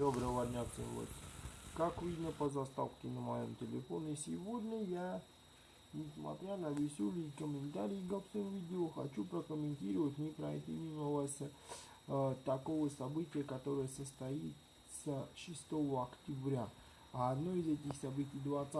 Доброго дня всем вот. Как видно по заставке на моем телефоне, сегодня я, несмотря на веселые комментарии к всем видео, хочу прокомментировать, не пройти мимо вас э, такого события, которое состоится 6 октября. А одно из этих событий 20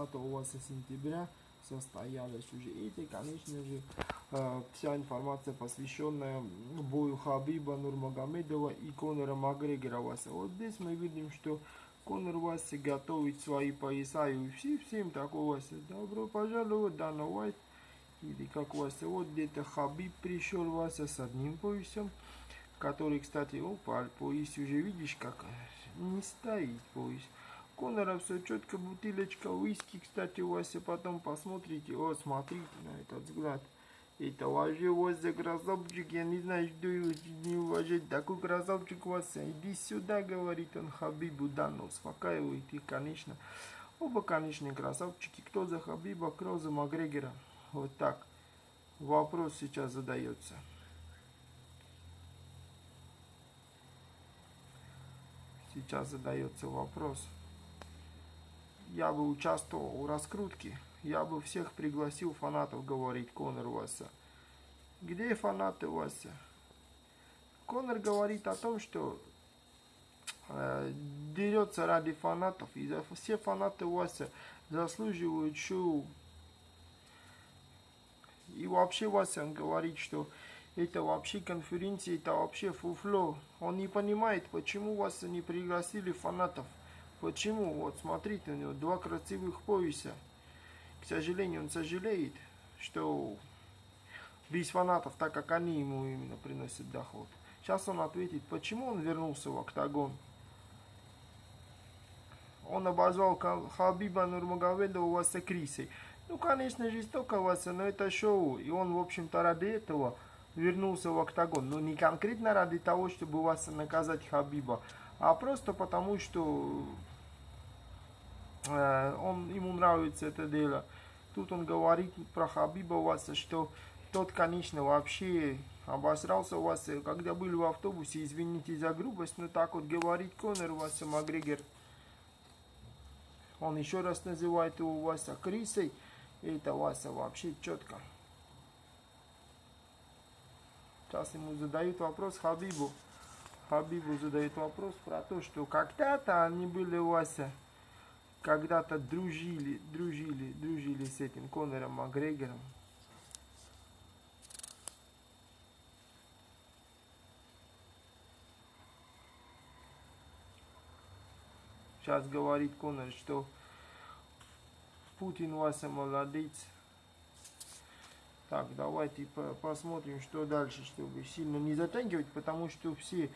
сентября состоялось уже. Это, конечно же, вся информация, посвященная бою Хабиба Нурмагомедова и Конора Макгрегора Вася. Вот здесь мы видим, что Конор Вася готовит свои пояса и все, всем такого Вася. Добро пожаловать, Дана Уайт. Или как Вася, вот где-то Хабиб пришел Вася с одним поясом, который, кстати, опа, пояс уже видишь, как не стоит пояс. Конора все четко, бутылочка виски, кстати, Вася, потом посмотрите, о, смотрите на этот взгляд. Это вообще Вася красавчик, я не знаю, что его не уважать. Такой красавчик Вася, иди сюда, говорит он Хабибу, да, но успокаивает и, конечно, оба, конечно, красавчики. Кто за Хабиба, кто за Макгрегора. Вот так. Вопрос сейчас задается. Сейчас задается вопрос я бы участвовал в раскрутке, я бы всех пригласил фанатов, говорит Конор Вася. Где фанаты Вася? Конор говорит о том, что э, дерется ради фанатов, и все фанаты Вася заслуживают шоу. И вообще Вася говорит, что это вообще конференция, это вообще фуфло. Он не понимает, почему Вася не пригласили фанатов. Почему? Вот смотрите, у него два красивых пояса. К сожалению, он сожалеет, что без фанатов, так как они ему именно приносят доход. Сейчас он ответит, почему он вернулся в октагон. Он обозвал Хабиба Нурмагомедова Васа Крисой. Ну, конечно, жестоко Васа, но это шоу. И он, в общем-то, ради этого вернулся в октагон. Но не конкретно ради того, чтобы Васа наказать Хабиба, а просто потому, что э, он, ему нравится это дело. Тут он говорит про Хабиба Васа, что тот, конечно, вообще обосрался Васа, когда были в автобусе, извините за грубость, но так вот говорит Конор Васа Макгрегор. Он еще раз называет его Васа Крисой, и это Васа вообще четко. Сейчас ему задают вопрос Хабибу. Хабибу задает вопрос про то, что когда-то они были Вася когда-то дружили, дружили, дружили с этим Конором Макгрегором. Сейчас говорит Конор, что Путин Вася молодец. Так, давайте посмотрим, что дальше, чтобы сильно не затягивать, потому что все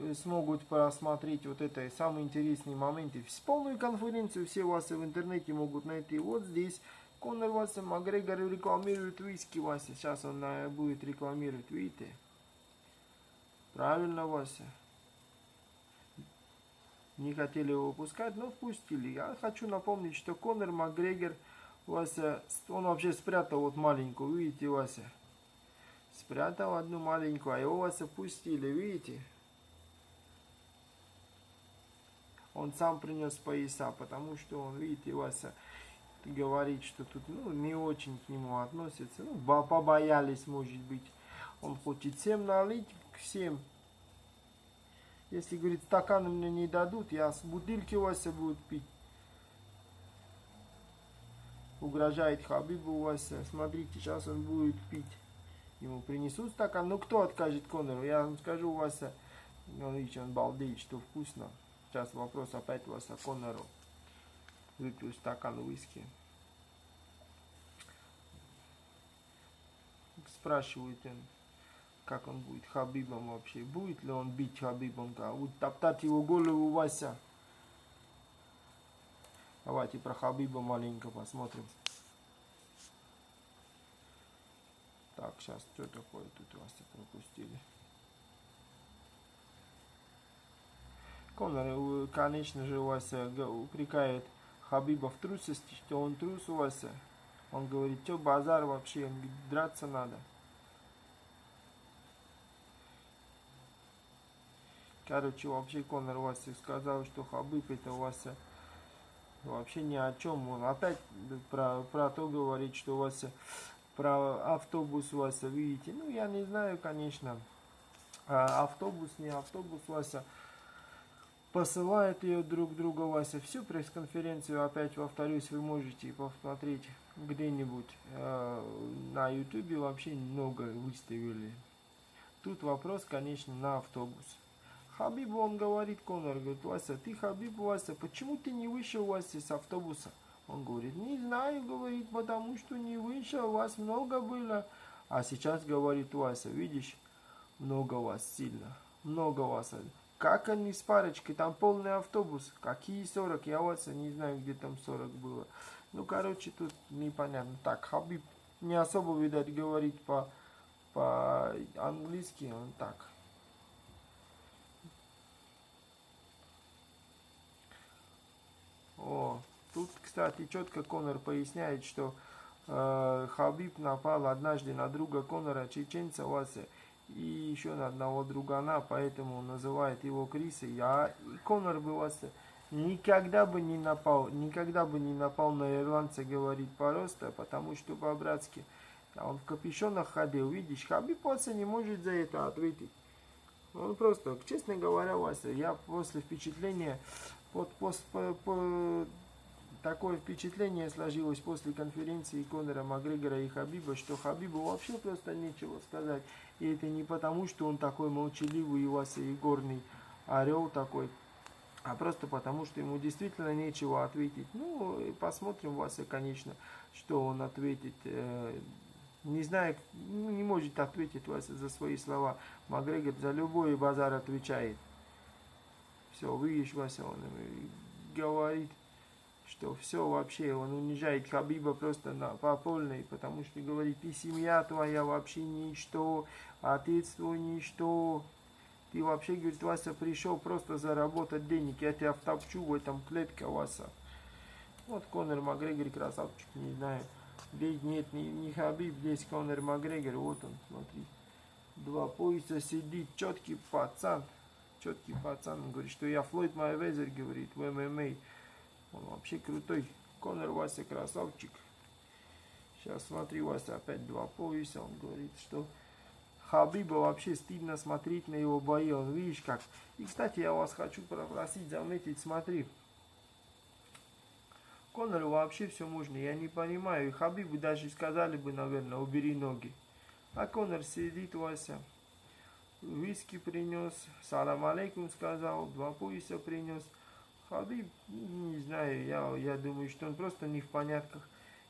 Э, смогут просмотреть вот это самые интересные моменты. Полную конференцию все вас в интернете могут найти. Вот здесь Конор Вася Макгрегор рекламирует виски Вася. Сейчас он будет рекламировать, видите? Правильно, Вася. Не хотели его выпускать, но впустили. Я хочу напомнить, что Конор Макгрегор, Вася, он вообще спрятал вот маленькую, видите, Вася? Спрятал одну маленькую, а его Вася пустили, видите? он сам принес пояса, потому что он, видите, Вася говорит, что тут ну, не очень к нему относятся. Ну, побоялись, может быть. Он хочет всем налить, всем. Если, говорит, стаканы мне не дадут, я с бутылки Вася буду пить. Угрожает Хабибу Вася. Смотрите, сейчас он будет пить. Ему принесут стакан. Ну, кто откажет Конору? Я вам скажу, Вася, он, видите, он балдеет, что вкусно. Сейчас вопрос опять у вас о Конору. Выпью стакан виски. Спрашивает он, как он будет Хабибом вообще. Будет ли он бить Хабибом? Будет топтать его голову Вася. Давайте про Хабиба маленько посмотрим. Так, сейчас что такое тут вас пропустили? Конор, конечно же, Вася упрекает Хабиба в трусости, что он трус у Вася. Он говорит, что базар вообще, драться надо. Короче, вообще Конор Вася сказал, что Хабиб это Вася вообще ни о чем. Он опять про, про то говорит, что Вася про автобус Вася, видите. Ну, я не знаю, конечно. А автобус, не автобус Вася посылают ее друг друга Вася. Всю пресс-конференцию, опять повторюсь, вы можете посмотреть где-нибудь э, на ютубе вообще много выставили. Тут вопрос, конечно, на автобус. Хабиб, он говорит, Конор, говорит, Вася, ты Хабиб, Вася, почему ты не вышел, Вася, с автобуса? Он говорит, не знаю, говорит, потому что не вышел, вас много было. А сейчас говорит Вася, видишь, много вас сильно, много вас. Как они с парочкой? Там полный автобус. Какие 40? Я вот не знаю, где там 40 было. Ну, короче, тут непонятно. Так, Хабиб не особо, видать, говорит по, по английски. Он так. О, тут, кстати, четко Конор поясняет, что э, Хабиб напал однажды на друга Конора, чеченца Вася и еще на одного другана, поэтому называет его Крисой. А Конор бы вас никогда бы не напал, никогда бы не напал на ирландца, говорит просто, потому что по-братски. А он в капюшонах ходил, видишь, Хабиб Вася не может за это ответить. Он просто, честно говоря, Вася, я после впечатления, под, пост, по, по, такое впечатление сложилось после конференции Конора Макгрегора и Хабиба, что Хабибу вообще просто нечего сказать. И это не потому, что он такой молчаливый и Вася Егорный орел такой, а просто потому, что ему действительно нечего ответить. Ну, посмотрим, Вася, конечно, что он ответит. Э, не знаю, ну, не может ответить Вася за свои слова. Макгрегор за любой базар отвечает. Все, видишь, Вася, он говорит что все вообще, он унижает Хабиба просто на, по полной, потому что говорит, ты семья твоя вообще ничто, отец твой ничто, ты вообще, говорит, Вася пришел просто заработать денег, я тебя втопчу в этом клетке, Вася. Вот Конор Макгрегор, красавчик, не знаю. Здесь нет, не, не Хабиб, здесь Конор Макгрегор, вот он, смотри. Два пояса сидит, четкий пацан, четкий пацан, он говорит, что я Флойд Майвезер, говорит, в ММА. Он вообще крутой. Конор Вася красавчик. Сейчас смотри, Вася опять два пояса. Он говорит, что Хабиба вообще стыдно смотреть на его бои. Он видишь как. И, кстати, я вас хочу попросить заметить, смотри. Конору вообще все можно, я не понимаю. И Хабибу даже сказали бы, наверное, убери ноги. А Конор сидит, Вася. Виски принес, салам алейкум сказал, два пояса принес. Хабиб, не знаю, я, я думаю, что он просто не в понятках.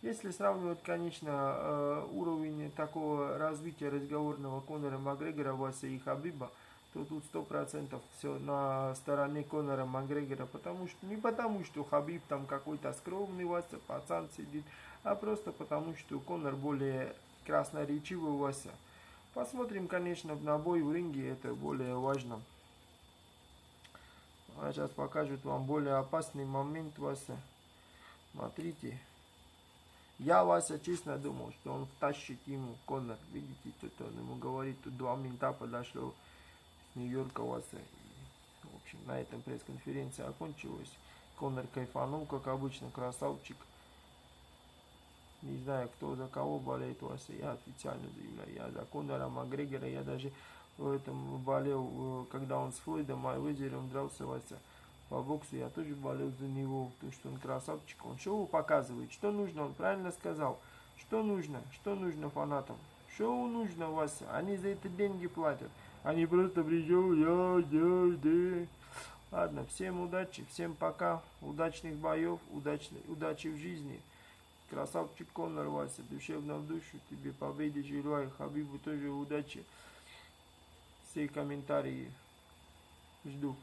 Если сравнивать, конечно, э, уровень такого развития разговорного Конора Макгрегора, Вася и Хабиба, то тут сто процентов все на стороне Конора Макгрегора, потому что не потому, что Хабиб там какой-то скромный Вася, пацан сидит, а просто потому, что Конор более красноречивый Вася. Посмотрим, конечно, на бой в ринге, это более важно. А сейчас покажут вам более опасный момент, Вася. Смотрите. Я, Вася, честно думал, что он втащит ему Конор. Видите, тут он ему говорит, тут два мента подошло с Нью-Йорка, Вася. И, в общем, на этом пресс-конференция окончилась. Конор кайфанул, как обычно, красавчик. Не знаю, кто за кого болеет, Вася. Я официально заявляю. Я за Конора Макгрегора. Я даже этом болел, э, когда он с Флойдом Майвезером дрался Вася по боксу, я тоже болел за него, потому что он красавчик, он шоу показывает, что нужно, он правильно сказал, что нужно, что нужно фанатам, шоу нужно, Вася, они за это деньги платят, они просто пришел, я, я, да. Ладно, всем удачи, всем пока, удачных боев, удачной, удачи в жизни. Красавчик Конор, Вася, душевно в душу, тебе победы желаю, Хабибу тоже удачи все комментарии жду.